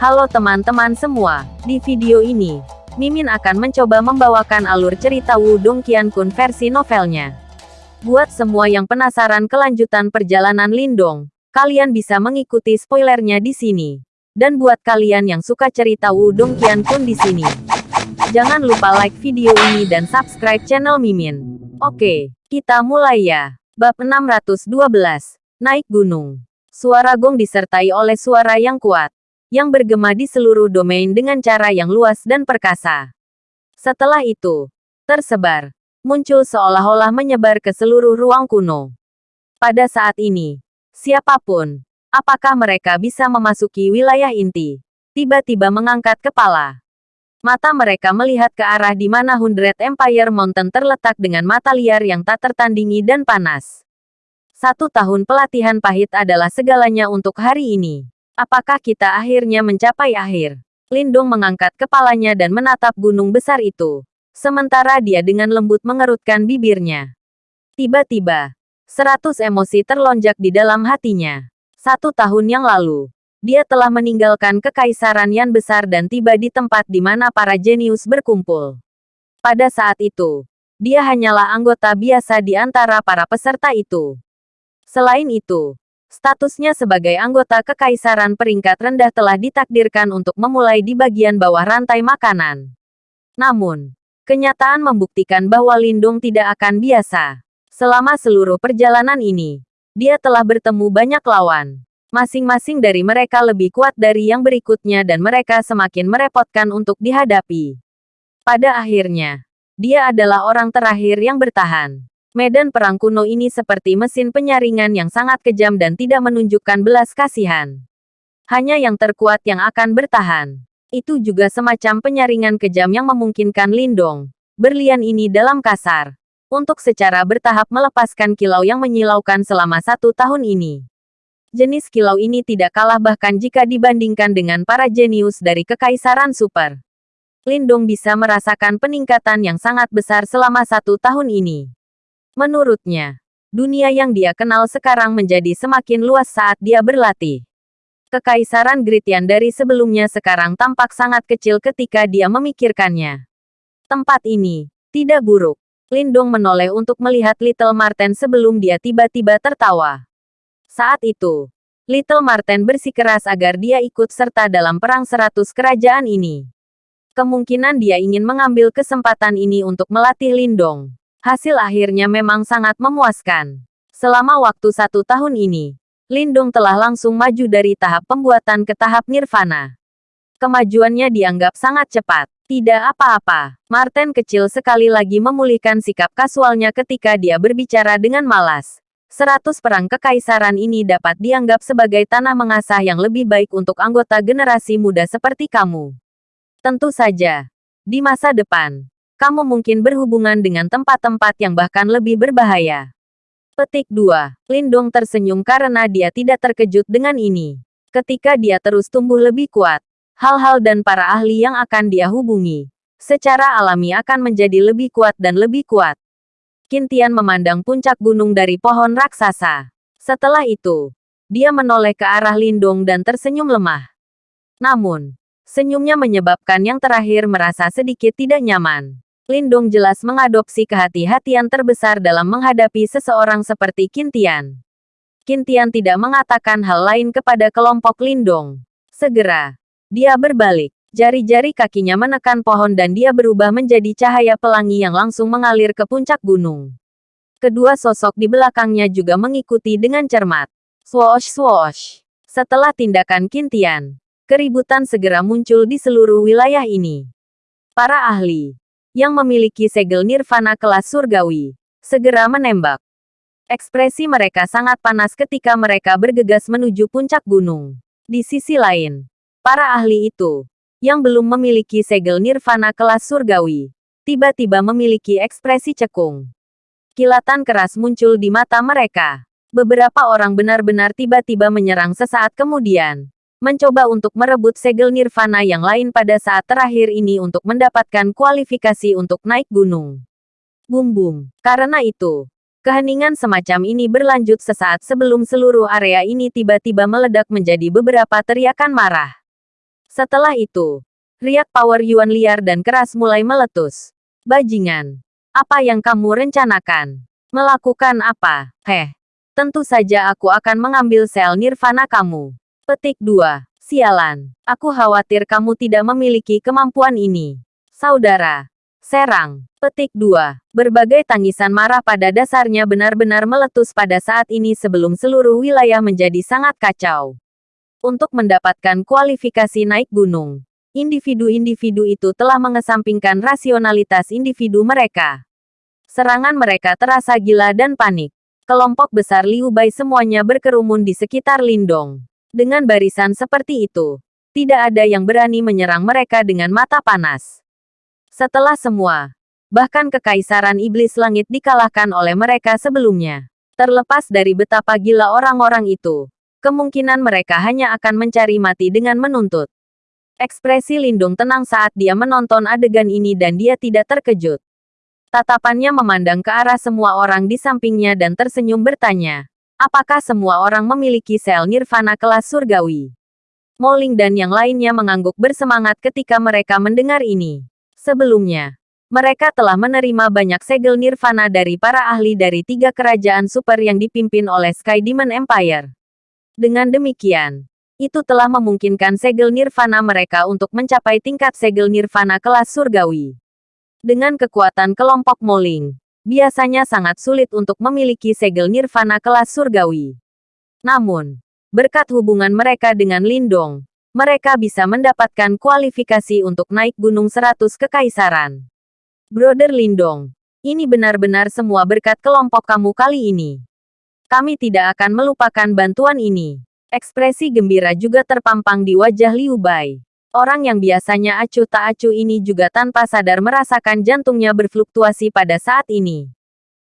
Halo teman-teman semua, di video ini, Mimin akan mencoba membawakan alur cerita Wudong Qiankun versi novelnya. Buat semua yang penasaran kelanjutan perjalanan Lindong, kalian bisa mengikuti spoilernya di sini. Dan buat kalian yang suka cerita Wudong Qiankun di sini, jangan lupa like video ini dan subscribe channel Mimin. Oke, kita mulai ya. Bab 612, Naik Gunung. Suara gong disertai oleh suara yang kuat yang bergema di seluruh domain dengan cara yang luas dan perkasa. Setelah itu, tersebar, muncul seolah-olah menyebar ke seluruh ruang kuno. Pada saat ini, siapa pun, apakah mereka bisa memasuki wilayah inti, tiba-tiba mengangkat kepala. Mata mereka melihat ke arah di mana Hundred Empire Mountain terletak dengan mata liar yang tak tertandingi dan panas. Satu tahun pelatihan pahit adalah segalanya untuk hari ini. Apakah kita akhirnya mencapai akhir? Lindung mengangkat kepalanya dan menatap gunung besar itu. Sementara dia dengan lembut mengerutkan bibirnya. Tiba-tiba, seratus emosi terlonjak di dalam hatinya. Satu tahun yang lalu, dia telah meninggalkan kekaisaran yang besar dan tiba di tempat di mana para jenius berkumpul. Pada saat itu, dia hanyalah anggota biasa di antara para peserta itu. Selain itu, Statusnya sebagai anggota kekaisaran peringkat rendah telah ditakdirkan untuk memulai di bagian bawah rantai makanan. Namun, kenyataan membuktikan bahwa Lindung tidak akan biasa. Selama seluruh perjalanan ini, dia telah bertemu banyak lawan. Masing-masing dari mereka lebih kuat dari yang berikutnya dan mereka semakin merepotkan untuk dihadapi. Pada akhirnya, dia adalah orang terakhir yang bertahan. Medan perang kuno ini seperti mesin penyaringan yang sangat kejam dan tidak menunjukkan belas kasihan. Hanya yang terkuat yang akan bertahan. Itu juga semacam penyaringan kejam yang memungkinkan Lindong, berlian ini dalam kasar, untuk secara bertahap melepaskan kilau yang menyilaukan selama satu tahun ini. Jenis kilau ini tidak kalah bahkan jika dibandingkan dengan para jenius dari Kekaisaran Super. Lindong bisa merasakan peningkatan yang sangat besar selama satu tahun ini. Menurutnya, dunia yang dia kenal sekarang menjadi semakin luas saat dia berlatih. Kekaisaran Gritian dari sebelumnya sekarang tampak sangat kecil ketika dia memikirkannya. Tempat ini tidak buruk. Lindong menoleh untuk melihat Little Marten sebelum dia tiba-tiba tertawa. Saat itu, Little Marten bersikeras agar dia ikut serta dalam perang seratus kerajaan ini. Kemungkinan dia ingin mengambil kesempatan ini untuk melatih Lindong. Hasil akhirnya memang sangat memuaskan. Selama waktu satu tahun ini, Lindung telah langsung maju dari tahap pembuatan ke tahap nirvana. Kemajuannya dianggap sangat cepat. Tidak apa-apa, Martin kecil sekali lagi memulihkan sikap kasualnya ketika dia berbicara dengan malas. Seratus perang kekaisaran ini dapat dianggap sebagai tanah mengasah yang lebih baik untuk anggota generasi muda seperti kamu. Tentu saja, di masa depan, kamu mungkin berhubungan dengan tempat-tempat yang bahkan lebih berbahaya. Petik 2. Lindong tersenyum karena dia tidak terkejut dengan ini. Ketika dia terus tumbuh lebih kuat, hal-hal dan para ahli yang akan dia hubungi, secara alami akan menjadi lebih kuat dan lebih kuat. Kintian memandang puncak gunung dari pohon raksasa. Setelah itu, dia menoleh ke arah Lindong dan tersenyum lemah. Namun, senyumnya menyebabkan yang terakhir merasa sedikit tidak nyaman. Lindong jelas mengadopsi kehati-hatian terbesar dalam menghadapi seseorang seperti Kintian. Kintian tidak mengatakan hal lain kepada kelompok Lindong. Segera, dia berbalik. Jari-jari kakinya menekan pohon dan dia berubah menjadi cahaya pelangi yang langsung mengalir ke puncak gunung. Kedua sosok di belakangnya juga mengikuti dengan cermat. Swoosh swoosh. Setelah tindakan Kintian, keributan segera muncul di seluruh wilayah ini. Para ahli, yang memiliki segel nirvana kelas surgawi, segera menembak. Ekspresi mereka sangat panas ketika mereka bergegas menuju puncak gunung. Di sisi lain, para ahli itu, yang belum memiliki segel nirvana kelas surgawi, tiba-tiba memiliki ekspresi cekung. Kilatan keras muncul di mata mereka. Beberapa orang benar-benar tiba-tiba menyerang sesaat kemudian, mencoba untuk merebut segel nirvana yang lain pada saat terakhir ini untuk mendapatkan kualifikasi untuk naik gunung. Bum bum. Karena itu, keheningan semacam ini berlanjut sesaat sebelum seluruh area ini tiba-tiba meledak menjadi beberapa teriakan marah. Setelah itu, riak power Yuan liar dan keras mulai meletus. Bajingan, apa yang kamu rencanakan? Melakukan apa? Heh, tentu saja aku akan mengambil sel nirvana kamu. Petik 2. Sialan, aku khawatir kamu tidak memiliki kemampuan ini. Saudara, serang. Petik 2. Berbagai tangisan marah pada dasarnya benar-benar meletus pada saat ini sebelum seluruh wilayah menjadi sangat kacau. Untuk mendapatkan kualifikasi naik gunung, individu-individu itu telah mengesampingkan rasionalitas individu mereka. Serangan mereka terasa gila dan panik. Kelompok besar Liu Bai semuanya berkerumun di sekitar Lindong. Dengan barisan seperti itu, tidak ada yang berani menyerang mereka dengan mata panas. Setelah semua, bahkan kekaisaran iblis langit dikalahkan oleh mereka sebelumnya. Terlepas dari betapa gila orang-orang itu, kemungkinan mereka hanya akan mencari mati dengan menuntut. Ekspresi Lindung tenang saat dia menonton adegan ini dan dia tidak terkejut. Tatapannya memandang ke arah semua orang di sampingnya dan tersenyum bertanya, apakah semua orang memiliki sel nirvana kelas surgawi? Moling dan yang lainnya mengangguk bersemangat ketika mereka mendengar ini. Sebelumnya, mereka telah menerima banyak segel nirvana dari para ahli dari tiga kerajaan super yang dipimpin oleh Sky Demon Empire. Dengan demikian, itu telah memungkinkan segel nirvana mereka untuk mencapai tingkat segel nirvana kelas surgawi. Dengan kekuatan kelompok Moling, biasanya sangat sulit untuk memiliki segel nirvana kelas surgawi. Namun, berkat hubungan mereka dengan Lindong, mereka bisa mendapatkan kualifikasi untuk naik Gunung Seratus Kekaisaran. Brother Lindong, ini benar-benar semua berkat kelompok kamu kali ini. Kami tidak akan melupakan bantuan ini. Ekspresi gembira juga terpampang di wajah Liu Bai. Orang yang biasanya acuh tak acuh ini juga tanpa sadar merasakan jantungnya berfluktuasi pada saat ini.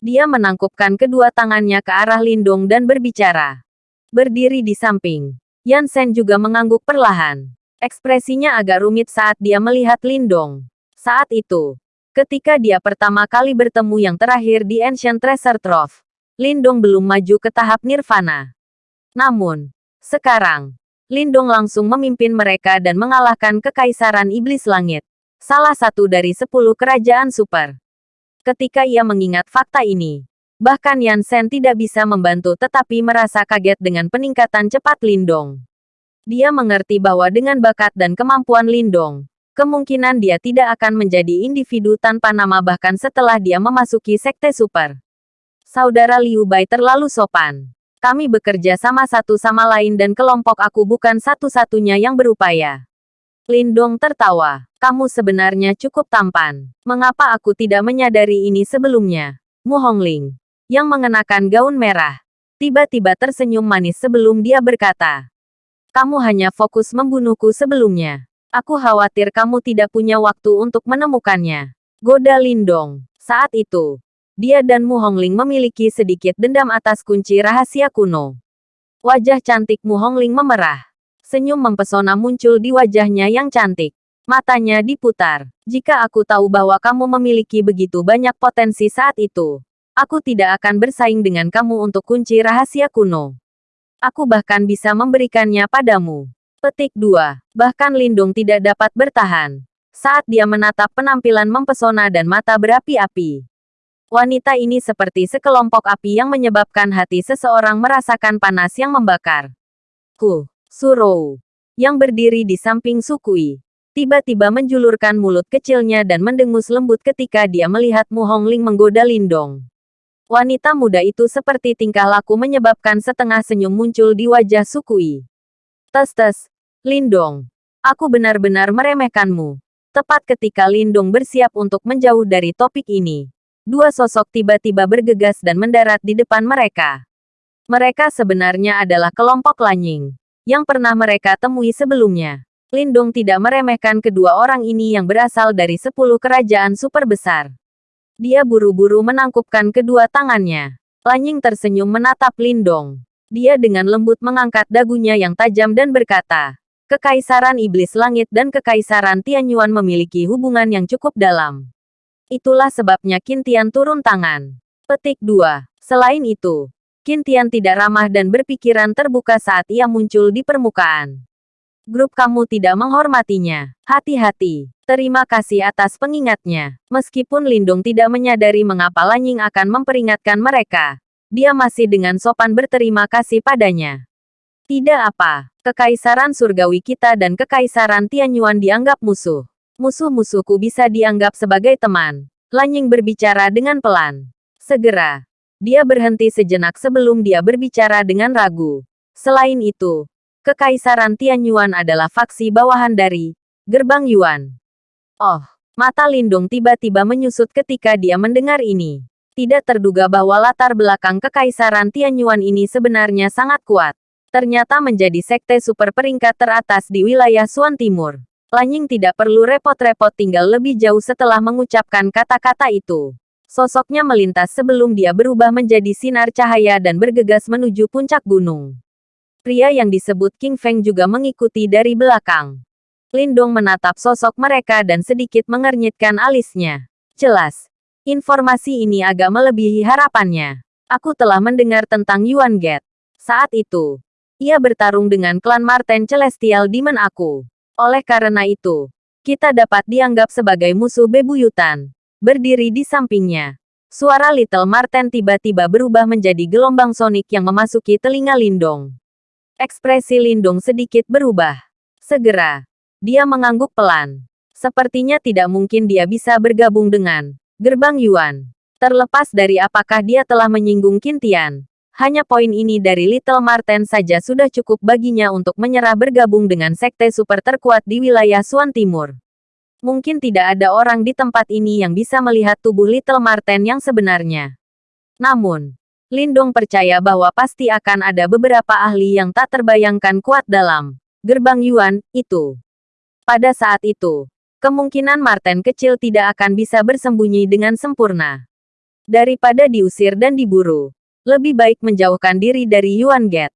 Dia menangkupkan kedua tangannya ke arah Lindong dan berbicara. Berdiri di samping, Yan Sen juga mengangguk perlahan. Ekspresinya agak rumit saat dia melihat Lindong. Saat itu, Ketika dia pertama kali bertemu yang terakhir di Ancient Treasure Trove, Lindong belum maju ke tahap nirvana. Namun, sekarang, Lindong langsung memimpin mereka dan mengalahkan Kekaisaran Iblis Langit, salah satu dari sepuluh kerajaan super. Ketika ia mengingat fakta ini, bahkan Yan Sen tidak bisa membantu tetapi merasa kaget dengan peningkatan cepat Lindong. Dia mengerti bahwa dengan bakat dan kemampuan Lindong, kemungkinan dia tidak akan menjadi individu tanpa nama bahkan setelah dia memasuki sekte super. Saudara Liu Bai terlalu sopan. Kami bekerja sama satu sama lain dan kelompok aku bukan satu-satunya yang berupaya. Lindong tertawa. Kamu sebenarnya cukup tampan. Mengapa aku tidak menyadari ini sebelumnya? Mu Hongling, yang mengenakan gaun merah, tiba-tiba tersenyum manis sebelum dia berkata, Kamu hanya fokus membunuhku sebelumnya. Aku khawatir kamu tidak punya waktu untuk menemukannya. Goda Lindong. Saat itu, dia dan Mu Hongling memiliki sedikit dendam atas kunci rahasia kuno. Wajah cantik Mu Hongling memerah. Senyum mempesona muncul di wajahnya yang cantik. Matanya diputar. Jika aku tahu bahwa kamu memiliki begitu banyak potensi saat itu, aku tidak akan bersaing dengan kamu untuk kunci rahasia kuno. Aku bahkan bisa memberikannya padamu. Petik 2. Bahkan Lindung tidak dapat bertahan. Saat dia menatap penampilan mempesona dan mata berapi-api. Wanita ini seperti sekelompok api yang menyebabkan hati seseorang merasakan panas yang membakar. Ku, Surou, yang berdiri di samping Sukui, tiba-tiba menjulurkan mulut kecilnya dan mendengus lembut ketika dia melihat Mu Hongling menggoda Lindong. Wanita muda itu seperti tingkah laku menyebabkan setengah senyum muncul di wajah Sukui. Tes-tes, Lindong, aku benar-benar meremehkanmu. Tepat ketika Lindong bersiap untuk menjauh dari topik ini, dua sosok tiba-tiba bergegas dan mendarat di depan mereka. Mereka sebenarnya adalah kelompok Lanying, yang pernah mereka temui sebelumnya. Lindong tidak meremehkan kedua orang ini yang berasal dari sepuluh kerajaan super besar. Dia buru-buru menangkupkan kedua tangannya. Lanying tersenyum menatap Lindong. Dia dengan lembut mengangkat dagunya yang tajam dan berkata, Kekaisaran Iblis Langit dan Kekaisaran Tianyuan memiliki hubungan yang cukup dalam. Itulah sebabnya Kintian turun tangan. Petik 2. Selain itu, Kintian tidak ramah dan berpikiran terbuka saat ia muncul di permukaan. Grup kamu tidak menghormatinya. Hati-hati. Terima kasih atas pengingatnya. Meskipun Lindung tidak menyadari mengapa Lanying akan memperingatkan mereka, dia masih dengan sopan berterima kasih padanya. Tidak apa, kekaisaran surgawi kita dan kekaisaran Tianyuan dianggap musuh. Musuh-musuhku bisa dianggap sebagai teman. Lanying berbicara dengan pelan. Segera. Dia berhenti sejenak sebelum dia berbicara dengan ragu. Selain itu, Kekaisaran Tianyuan adalah faksi bawahan dari Gerbang Yuan. Oh, mata Lindung tiba-tiba menyusut ketika dia mendengar ini. Tidak terduga bahwa latar belakang Kekaisaran Tianyuan ini sebenarnya sangat kuat. Ternyata menjadi sekte super peringkat teratas di wilayah Suan Timur. Lanying tidak perlu repot-repot tinggal lebih jauh setelah mengucapkan kata-kata itu. Sosoknya melintas sebelum dia berubah menjadi sinar cahaya dan bergegas menuju puncak gunung. Pria yang disebut King Feng juga mengikuti dari belakang. Lindong menatap sosok mereka dan sedikit mengernyitkan alisnya. Jelas, informasi ini agak melebihi harapannya. Aku telah mendengar tentang Yuan Get. Saat itu, ia bertarung dengan klan Marten Celestial Demon aku. Oleh karena itu, kita dapat dianggap sebagai musuh bebuyutan. Berdiri di sampingnya, suara Little Marten tiba-tiba berubah menjadi gelombang sonik yang memasuki telinga Lindong. Ekspresi Lindung sedikit berubah. Segera, dia mengangguk pelan. Sepertinya tidak mungkin dia bisa bergabung dengan Gerbang Yuan. Terlepas dari apakah dia telah menyinggung Kintian, hanya poin ini dari Little Marten saja sudah cukup baginya untuk menyerah bergabung dengan sekte super terkuat di wilayah Suan Timur. Mungkin tidak ada orang di tempat ini yang bisa melihat tubuh Little Marten yang sebenarnya. Namun, Lindong percaya bahwa pasti akan ada beberapa ahli yang tak terbayangkan kuat dalam gerbang Yuan itu. Pada saat itu, kemungkinan Martin kecil tidak akan bisa bersembunyi dengan sempurna. Daripada diusir dan diburu, lebih baik menjauhkan diri dari Yuan Get.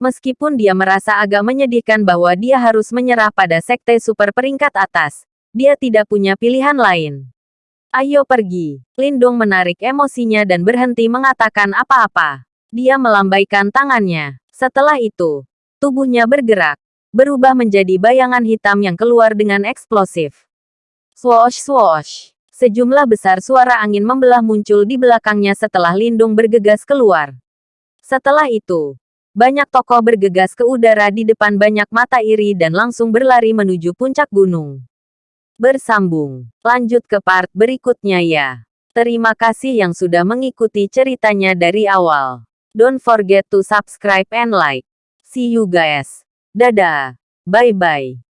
Meskipun dia merasa agak menyedihkan bahwa dia harus menyerah pada sekte super peringkat atas, dia tidak punya pilihan lain. Ayo pergi. Lindung menarik emosinya dan berhenti mengatakan apa-apa. Dia melambaikan tangannya. Setelah itu, tubuhnya bergerak, berubah menjadi bayangan hitam yang keluar dengan eksplosif. Swoosh swoosh. Sejumlah besar suara angin membelah muncul di belakangnya setelah Lindung bergegas keluar. Setelah itu, banyak tokoh bergegas ke udara di depan banyak mata iri dan langsung berlari menuju puncak gunung. Bersambung. Lanjut ke part berikutnya ya. Terima kasih yang sudah mengikuti ceritanya dari awal. Don't forget to subscribe and like. See you guys. Dadah. Bye-bye.